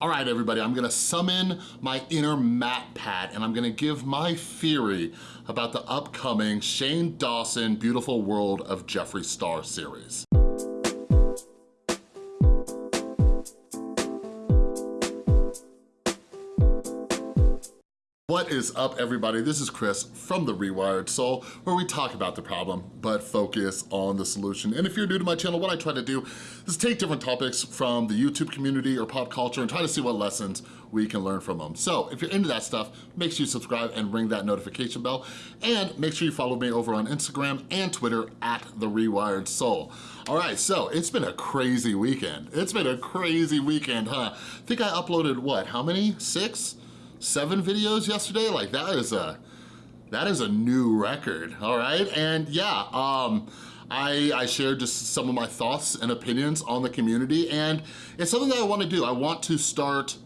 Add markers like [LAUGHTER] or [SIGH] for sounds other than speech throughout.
All right, everybody, I'm gonna summon my inner Matt MatPat and I'm gonna give my theory about the upcoming Shane Dawson Beautiful World of Jeffree Star series. What is up, everybody? This is Chris from The Rewired Soul, where we talk about the problem, but focus on the solution. And if you're new to my channel, what I try to do is take different topics from the YouTube community or pop culture and try to see what lessons we can learn from them. So if you're into that stuff, make sure you subscribe and ring that notification bell. And make sure you follow me over on Instagram and Twitter at The Rewired Soul. All right, so it's been a crazy weekend. It's been a crazy weekend, huh? I think I uploaded, what, how many? Six? Seven videos yesterday. Like that is a, that is a new record, all right? And yeah, um, I, I shared just some of my thoughts and opinions on the community and it's something that I wanna do. I want to start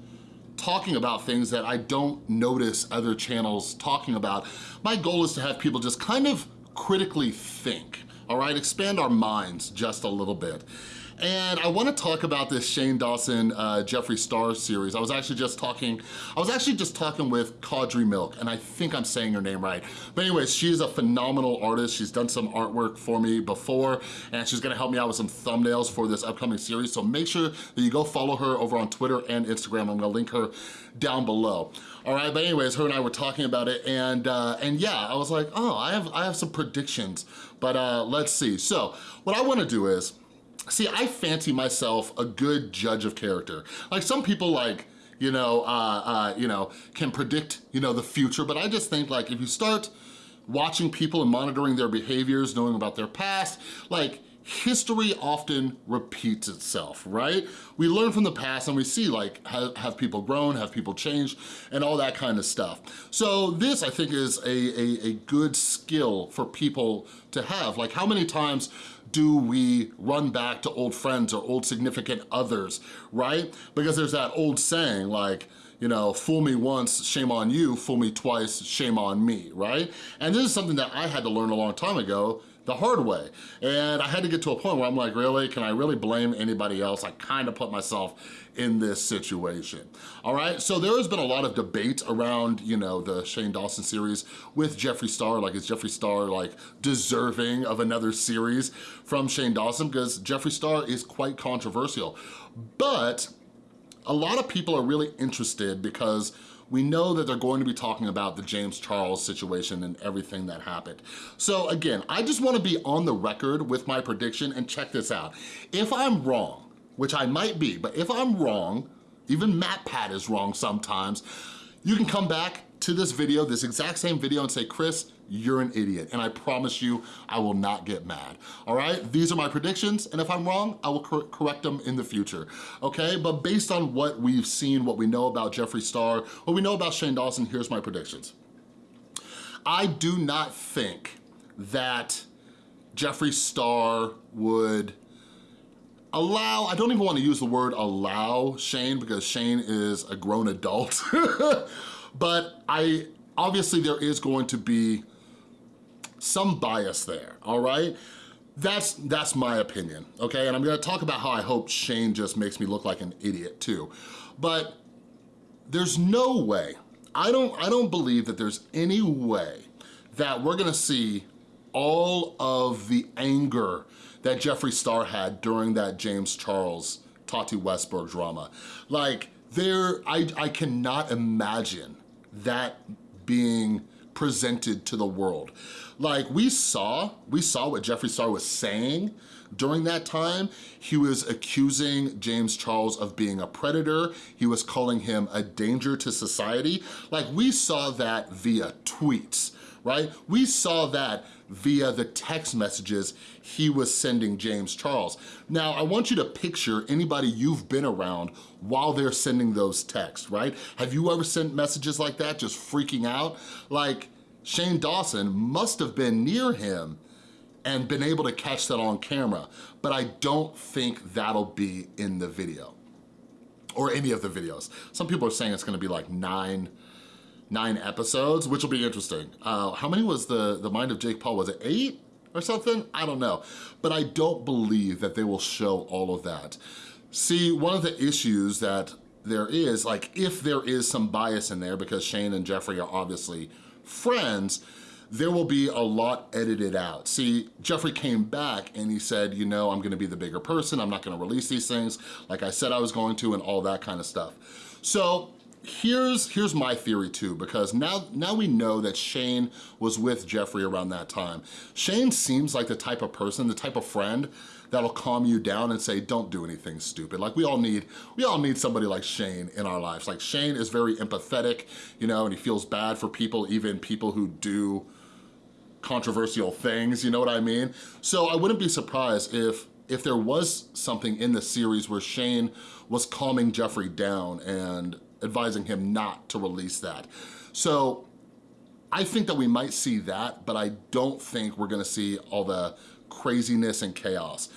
talking about things that I don't notice other channels talking about. My goal is to have people just kind of critically think, all right? Expand our minds just a little bit. And I wanna talk about this Shane Dawson uh, Jeffree Star series. I was actually just talking, I was actually just talking with Caudry Milk, and I think I'm saying her name right. But anyways, she's a phenomenal artist. She's done some artwork for me before, and she's gonna help me out with some thumbnails for this upcoming series. So make sure that you go follow her over on Twitter and Instagram. I'm gonna link her down below. All right, but anyways, her and I were talking about it, and uh, and yeah, I was like, oh, I have I have some predictions, but uh, let's see. So what I wanna do is, See, I fancy myself a good judge of character. Like some people like, you know, uh, uh, you know, can predict, you know, the future, but I just think like if you start watching people and monitoring their behaviors, knowing about their past, like history often repeats itself, right? We learn from the past and we see like, have, have, people grown, have people changed, and all that kind of stuff. So this, I think, is a, a, a good skill for people to have. Like how many times do we run back to old friends or old significant others, right? Because there's that old saying like, you know, fool me once, shame on you, fool me twice, shame on me, right? And this is something that I had to learn a long time ago the hard way. And I had to get to a point where I'm like, really, can I really blame anybody else? I kind of put myself in this situation, all right? So there has been a lot of debate around, you know, the Shane Dawson series with Jeffree Star, like is Jeffree Star like deserving of another series from Shane Dawson? Because Jeffree Star is quite controversial. But a lot of people are really interested because we know that they're going to be talking about the James Charles situation and everything that happened. So again, I just wanna be on the record with my prediction and check this out. If I'm wrong, which I might be, but if I'm wrong, even MatPat is wrong sometimes, you can come back to this video, this exact same video and say, Chris, you're an idiot. And I promise you, I will not get mad, all right? These are my predictions, and if I'm wrong, I will cor correct them in the future, okay? But based on what we've seen, what we know about Jeffree Star, what we know about Shane Dawson, here's my predictions. I do not think that Jeffree Star would allow, I don't even wanna use the word allow Shane because Shane is a grown adult, [LAUGHS] but I obviously there is going to be some bias there, all right? That's, that's my opinion, okay? And I'm gonna talk about how I hope Shane just makes me look like an idiot too. But there's no way, I don't, I don't believe that there's any way that we're gonna see all of the anger that Jeffree Star had during that James Charles Tati Westbrook drama. Like, there, I, I cannot imagine that being presented to the world. Like we saw, we saw what Jeffree Star was saying during that time. He was accusing James Charles of being a predator. He was calling him a danger to society. Like we saw that via tweets, right? We saw that via the text messages he was sending James Charles. Now, I want you to picture anybody you've been around while they're sending those texts, right? Have you ever sent messages like that, just freaking out? Like, Shane Dawson must have been near him and been able to catch that on camera, but I don't think that'll be in the video or any of the videos. Some people are saying it's gonna be like nine, nine episodes, which will be interesting. Uh, how many was the, the Mind of Jake Paul? Was it eight or something? I don't know. But I don't believe that they will show all of that. See, one of the issues that there is, like if there is some bias in there because Shane and Jeffree are obviously friends, there will be a lot edited out. See, Jeffree came back and he said, you know, I'm gonna be the bigger person, I'm not gonna release these things like I said I was going to and all that kind of stuff. So here's here's my theory too because now now we know that Shane was with Jeffree around that time. Shane seems like the type of person, the type of friend that'll calm you down and say, don't do anything stupid. Like we all need, we all need somebody like Shane in our lives. Like Shane is very empathetic, you know, and he feels bad for people, even people who do controversial things, you know what I mean? So I wouldn't be surprised if if there was something in the series where Shane was calming Jeffree down and advising him not to release that. So I think that we might see that, but I don't think we're gonna see all the craziness and chaos.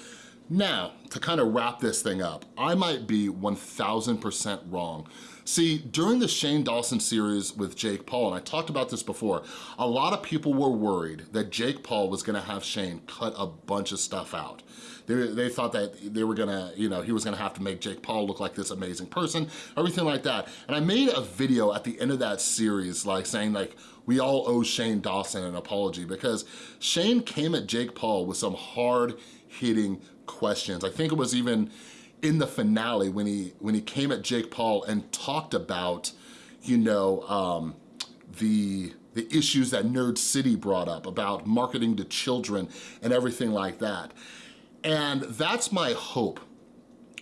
Now, to kind of wrap this thing up, I might be 1000% wrong. See, during the Shane Dawson series with Jake Paul, and I talked about this before, a lot of people were worried that Jake Paul was gonna have Shane cut a bunch of stuff out. They, they thought that they were gonna, you know, he was gonna have to make Jake Paul look like this amazing person, everything like that. And I made a video at the end of that series, like saying like, we all owe Shane Dawson an apology because Shane came at Jake Paul with some hard hitting questions. I think it was even in the finale when he when he came at Jake Paul and talked about, you know, um, the the issues that Nerd City brought up about marketing to children and everything like that. And that's my hope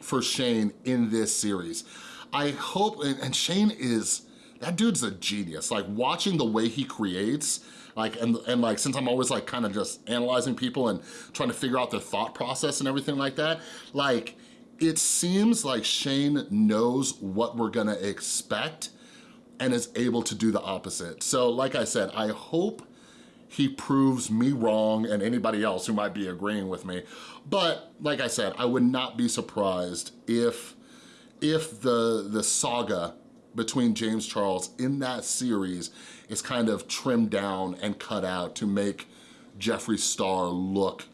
for Shane in this series. I hope, and, and Shane is, that dude's a genius. Like watching the way he creates, like, and, and like, since I'm always like kind of just analyzing people and trying to figure out their thought process and everything like that, like, it seems like Shane knows what we're gonna expect and is able to do the opposite. So like I said, I hope he proves me wrong and anybody else who might be agreeing with me. But like I said, I would not be surprised if, if the, the saga between James Charles in that series is kind of trimmed down and cut out to make Jeffree Star look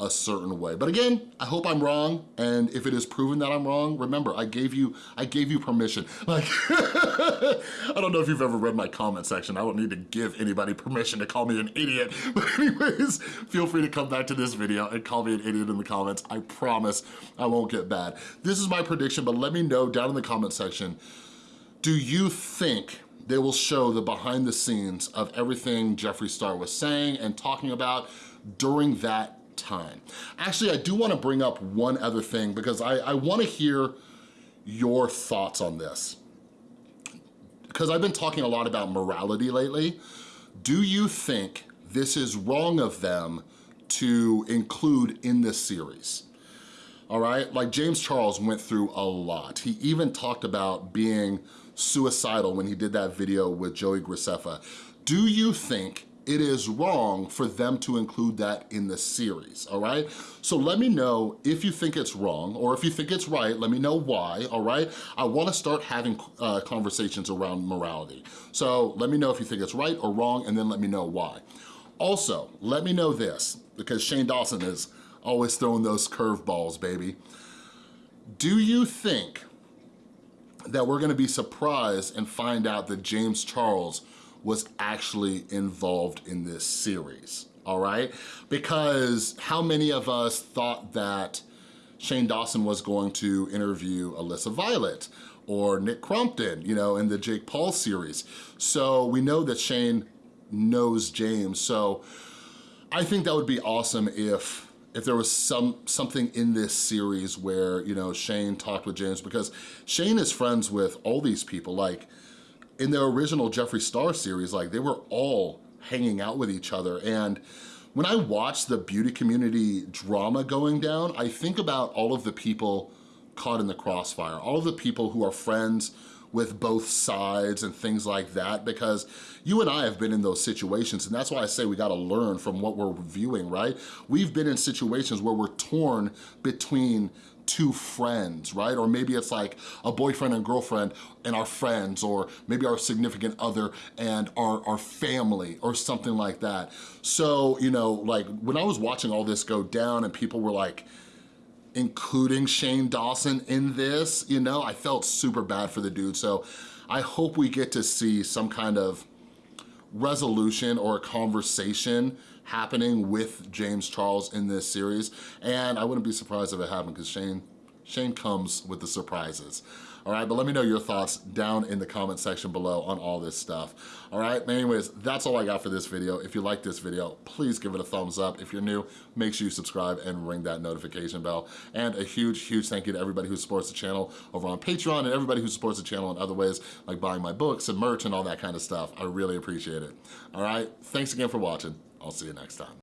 a certain way. But again, I hope I'm wrong, and if it is proven that I'm wrong, remember, I gave you I gave you permission. Like, [LAUGHS] I don't know if you've ever read my comment section. I don't need to give anybody permission to call me an idiot. [LAUGHS] But anyways, feel free to come back to this video and call me an idiot in the comments. I promise I won't get bad. This is my prediction, but let me know down in the comment section, do you think they will show the behind the scenes of everything Jeffree Star was saying and talking about during that time. Actually, I do wanna bring up one other thing because I, I wanna hear your thoughts on this. Because I've been talking a lot about morality lately. Do you think this is wrong of them to include in this series? All right, like James Charles went through a lot. He even talked about being suicidal when he did that video with Joey Graceffa. Do you think it is wrong for them to include that in the series, all right? So let me know if you think it's wrong or if you think it's right, let me know why, all right? I wanna start having uh, conversations around morality. So let me know if you think it's right or wrong and then let me know why. Also, let me know this, because Shane Dawson is always throwing those curveballs, baby. Do you think that we're gonna be surprised and find out that James Charles was actually involved in this series, all right? Because how many of us thought that Shane Dawson was going to interview Alyssa Violet or Nick Crompton, you know, in the Jake Paul series. So we know that Shane knows James. So I think that would be awesome if if there was some something in this series where, you know, Shane talked with James because Shane is friends with all these people. Like in the original Jeffree Star series, like they were all hanging out with each other. And when I watch the beauty community drama going down, I think about all of the people caught in the crossfire, all of the people who are friends with both sides and things like that because you and I have been in those situations and that's why I say we gotta learn from what we're viewing, right? We've been in situations where we're torn between two friends, right? Or maybe it's like a boyfriend and girlfriend and our friends, or maybe our significant other and our, our family, or something like that. So, you know, like when I was watching all this go down and people were like, including Shane Dawson in this, you know, I felt super bad for the dude. So I hope we get to see some kind of resolution or a conversation happening with James Charles in this series. And I wouldn't be surprised if it happened because Shane, Shane comes with the surprises. All right, but let me know your thoughts down in the comment section below on all this stuff. All right, anyways, that's all I got for this video. If you like this video, please give it a thumbs up. If you're new, make sure you subscribe and ring that notification bell. And a huge, huge thank you to everybody who supports the channel over on Patreon and everybody who supports the channel in other ways, like buying my books and merch and all that kind of stuff. I really appreciate it. All right, thanks again for watching. I'll see you next time.